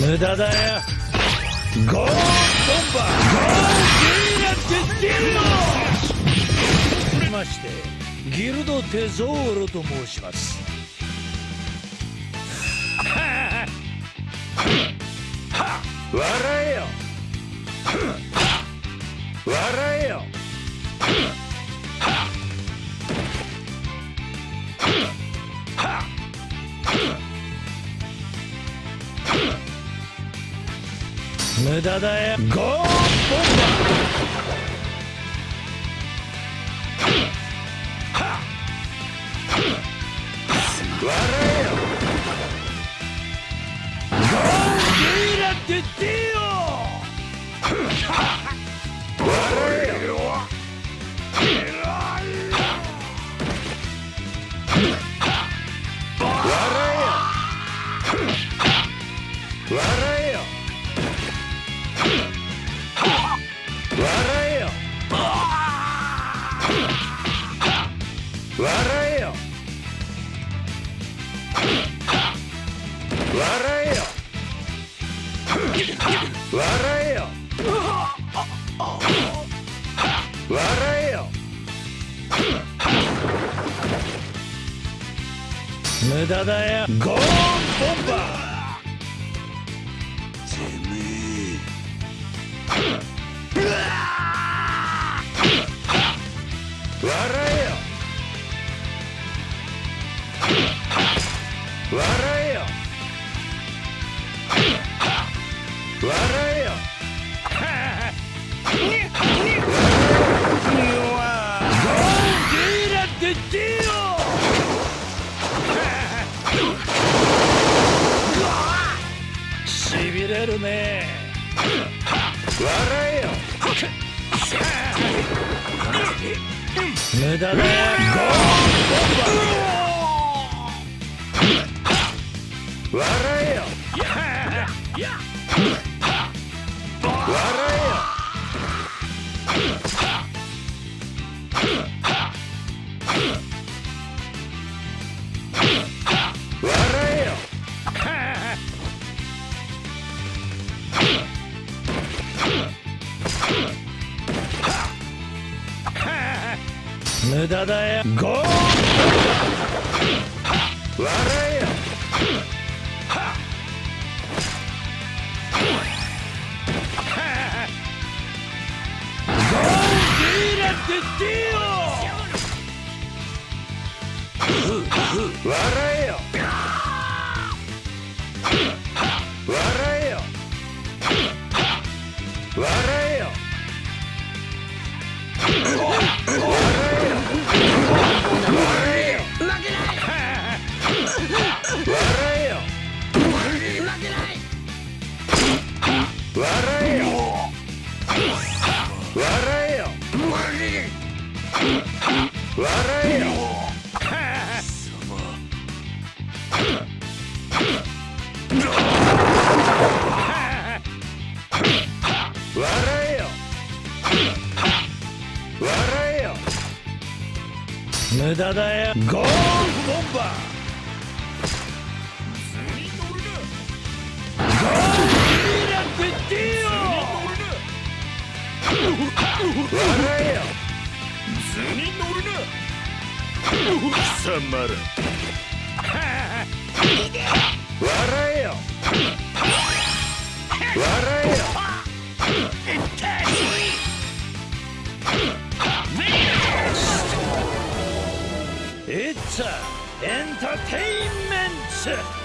無駄だよ。ゴーボンバー。ゴーゲイラテディオましてギルドテゾーロと申します。笑えよ。笑えよ。無駄だよゴーボンバー笑えよ。笑えよ。笑えよ。無駄だよ。ゴーンボンバー。笑えよ。笑えよ。笑えよ。笑えよ。無駄だよ。ゴ ーよ。無駄だよ。ゴー。笑えよ。えよ。笑えよ。笑えよ。笑えよ。無駄だよゴーンボンバー笑えよ図に乗るな貴様ら笑えよ笑えよエンターテインメント